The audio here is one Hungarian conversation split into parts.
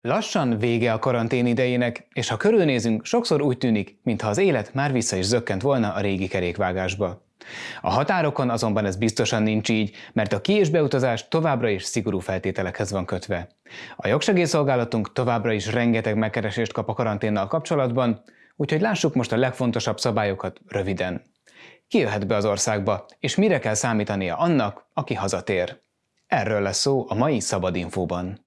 Lassan vége a karantén idejének, és ha körülnézünk, sokszor úgy tűnik, mintha az élet már vissza is zökkent volna a régi kerékvágásba. A határokon azonban ez biztosan nincs így, mert a ki- és beutazás továbbra is szigorú feltételekhez van kötve. A jogsegélyszolgálatunk továbbra is rengeteg megkeresést kap a karanténnal kapcsolatban, úgyhogy lássuk most a legfontosabb szabályokat röviden. Ki jöhet be az országba, és mire kell számítania annak, aki hazatér? Erről lesz szó a mai Szabad Infóban.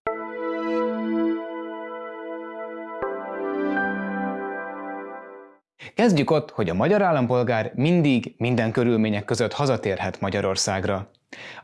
Kezdjük ott, hogy a magyar állampolgár mindig, minden körülmények között hazatérhet Magyarországra.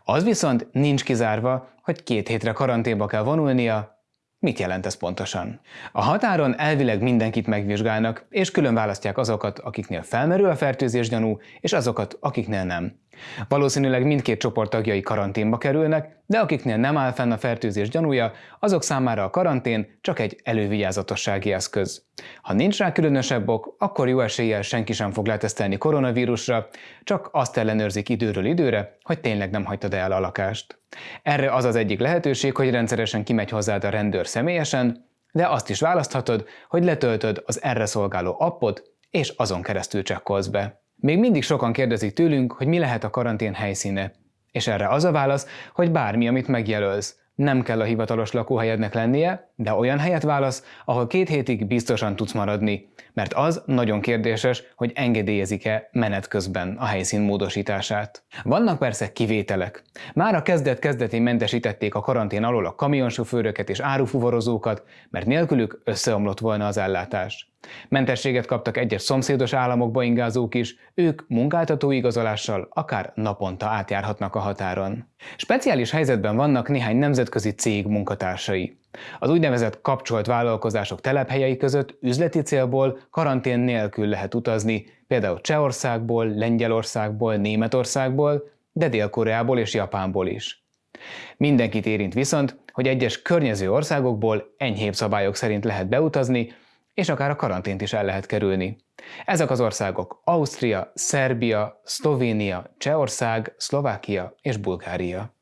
Az viszont nincs kizárva, hogy két hétre karanténba kell vonulnia, Mit jelent ez pontosan? A határon elvileg mindenkit megvizsgálnak, és külön választják azokat, akiknél felmerül a fertőzés gyanú, és azokat, akiknél nem. Valószínűleg mindkét csoport tagjai karanténba kerülnek, de akiknél nem áll fenn a fertőzés gyanúja, azok számára a karantén csak egy elővigyázatossági eszköz. Ha nincs rá különösebb ok, akkor jó eséllyel senki sem fog letesztelni koronavírusra, csak azt ellenőrzik időről időre, hogy tényleg nem hagytad el a lakást. Erre az az egyik lehetőség, hogy rendszeresen kimegy hozzád a rendőr személyesen, de azt is választhatod, hogy letöltöd az erre szolgáló appot, és azon keresztül csekkolsz be. Még mindig sokan kérdezik tőlünk, hogy mi lehet a karantén helyszíne. És erre az a válasz, hogy bármi, amit megjelölsz. Nem kell a hivatalos lakóhelyednek lennie, de olyan helyet válasz, ahol két hétig biztosan tudsz maradni, mert az nagyon kérdéses, hogy engedélyezik-e menet közben a helyszín módosítását. Vannak persze kivételek. Már a kezdet-kezdetén mentesítették a karantén alól a kamionsofőröket és árufuvarozókat, mert nélkülük összeomlott volna az ellátás. Mentességet kaptak egyes szomszédos államokba ingázók is, ők munkáltató igazolással akár naponta átjárhatnak a határon. Speciális helyzetben vannak néhány nemzetközi cég munkatársai. Az úgynevezett kapcsolt vállalkozások telephelyei között üzleti célból karantén nélkül lehet utazni, például Csehországból, Lengyelországból, Németországból, de Dél-Koreából és Japánból is. Mindenkit érint viszont, hogy egyes környező országokból enyhébb szabályok szerint lehet beutazni, és akár a karantént is el lehet kerülni. Ezek az országok Ausztria, Szerbia, Szlovénia, Csehország, Szlovákia és Bulgária.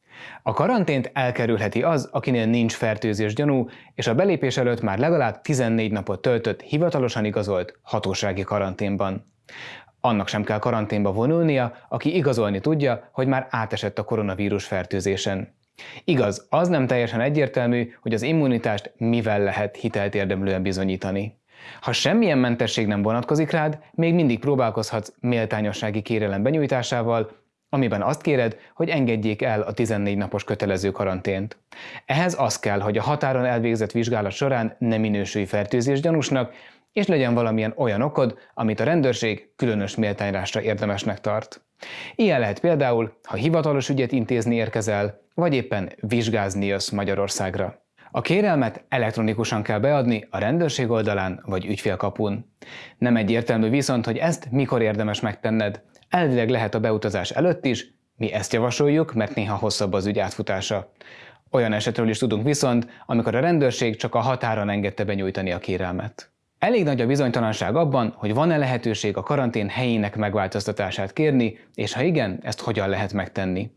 A karantént elkerülheti az, akinél nincs fertőzés gyanú, és a belépés előtt már legalább 14 napot töltött hivatalosan igazolt hatósági karanténban. Annak sem kell karanténba vonulnia, aki igazolni tudja, hogy már átesett a koronavírus fertőzésen. Igaz, az nem teljesen egyértelmű, hogy az immunitást mivel lehet hitelt érdemlően bizonyítani. Ha semmilyen mentesség nem vonatkozik rád, még mindig próbálkozhatsz méltányossági kérelem benyújtásával, amiben azt kéred, hogy engedjék el a 14 napos kötelező karantént. Ehhez az kell, hogy a határon elvégzett vizsgálat során nem minősülj fertőzés gyanúsnak, és legyen valamilyen olyan okod, amit a rendőrség különös méltányrásra érdemesnek tart. Ilyen lehet például, ha hivatalos ügyet intézni érkezel, vagy éppen vizsgázni jössz Magyarországra. A kérelmet elektronikusan kell beadni a rendőrség oldalán vagy ügyfélkapun. Nem egyértelmű viszont, hogy ezt mikor érdemes megtenned. Elvileg lehet a beutazás előtt is, mi ezt javasoljuk, mert néha hosszabb az ügy átfutása. Olyan esetről is tudunk viszont, amikor a rendőrség csak a határon engedte benyújtani a kérelmet. Elég nagy a bizonytalanság abban, hogy van-e lehetőség a karantén helyének megváltoztatását kérni, és ha igen, ezt hogyan lehet megtenni.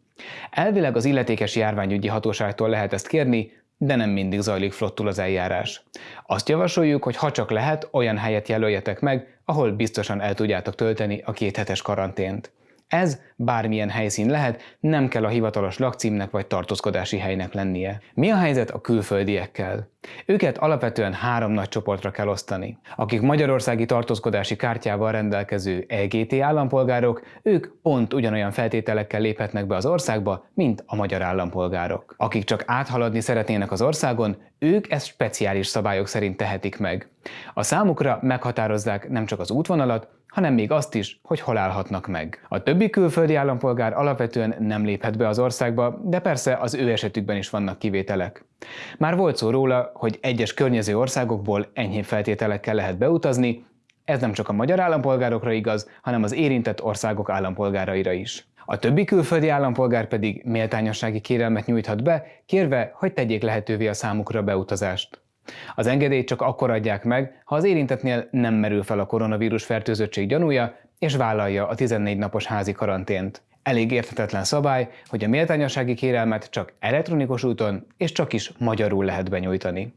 Elvileg az illetékes járványügyi hatóságtól lehet ezt kérni, de nem mindig zajlik flottul az eljárás. Azt javasoljuk, hogy ha csak lehet, olyan helyet jelöljetek meg, ahol biztosan el tudjátok tölteni a kéthetes karantént. Ez bármilyen helyszín lehet, nem kell a hivatalos lakcímnek vagy tartózkodási helynek lennie. Mi a helyzet a külföldiekkel? Őket alapvetően három nagy csoportra kell osztani. Akik magyarországi tartózkodási kártyával rendelkező EGT állampolgárok, ők pont ugyanolyan feltételekkel léphetnek be az országba, mint a magyar állampolgárok. Akik csak áthaladni szeretnének az országon, ők ezt speciális szabályok szerint tehetik meg. A számukra meghatározzák nem csak az útvonalat, hanem még azt is, hogy hol állhatnak meg. A többi külföldi állampolgár alapvetően nem léphet be az országba, de persze az ő esetükben is vannak kivételek. Már volt szó róla, hogy egyes környező országokból enyhébb feltételekkel lehet beutazni, ez nem csak a magyar állampolgárokra igaz, hanem az érintett országok állampolgáraira is. A többi külföldi állampolgár pedig méltányossági kérelmet nyújthat be, kérve, hogy tegyék lehetővé a számukra beutazást. Az engedélyt csak akkor adják meg, ha az érintetnél nem merül fel a koronavírus fertőzöttség gyanúja, és vállalja a 14 napos házi karantént. Elég érthetetlen szabály, hogy a méltányossági kérelmet csak elektronikus úton és csak is magyarul lehet benyújtani.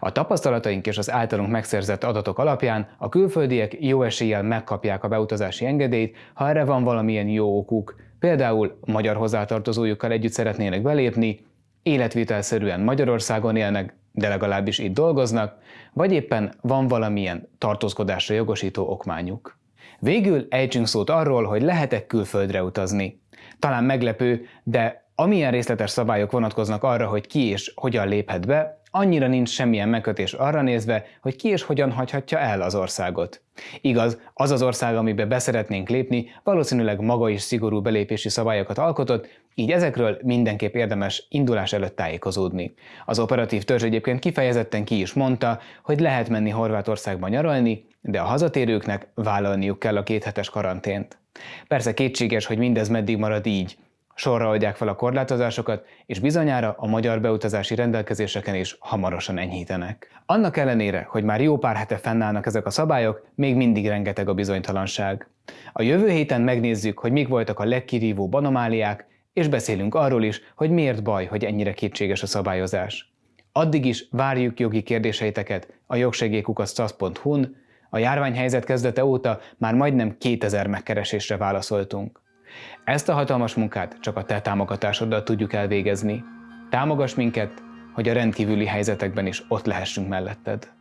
A tapasztalataink és az általunk megszerzett adatok alapján a külföldiek jó eséllyel megkapják a beutazási engedélyt, ha erre van valamilyen jó okuk, például magyar hozzátartozójukkal együtt szeretnének belépni, életvitelszerűen Magyarországon élnek, de legalábbis itt dolgoznak, vagy éppen van valamilyen tartózkodásra jogosító okmányuk. Végül ejtsünk szót arról, hogy lehet-e külföldre utazni. Talán meglepő, de amilyen részletes szabályok vonatkoznak arra, hogy ki és hogyan léphet be, annyira nincs semmilyen megkötés arra nézve, hogy ki és hogyan hagyhatja el az országot. Igaz, az az ország, amibe beszeretnénk lépni, valószínűleg maga is szigorú belépési szabályokat alkotott, így ezekről mindenképp érdemes indulás előtt tájékozódni. Az operatív törzs egyébként kifejezetten ki is mondta, hogy lehet menni Horvátországba nyaralni, de a hazatérőknek vállalniuk kell a kéthetes karantént. Persze kétséges, hogy mindez meddig marad így, sorra adják fel a korlátozásokat, és bizonyára a magyar beutazási rendelkezéseken is hamarosan enyhítenek. Annak ellenére, hogy már jó pár hete fennállnak ezek a szabályok, még mindig rengeteg a bizonytalanság. A jövő héten megnézzük, hogy mik voltak a legkirívóbb anomáliák, és beszélünk arról is, hogy miért baj, hogy ennyire kétséges a szabályozás. Addig is várjuk jogi kérdéseiteket a jogsegélykukasztasz.hu-n, a járványhelyzet kezdete óta már majdnem 2000 megkeresésre válaszoltunk. Ezt a hatalmas munkát csak a te támogatásoddal tudjuk elvégezni. Támogass minket, hogy a rendkívüli helyzetekben is ott lehessünk melletted.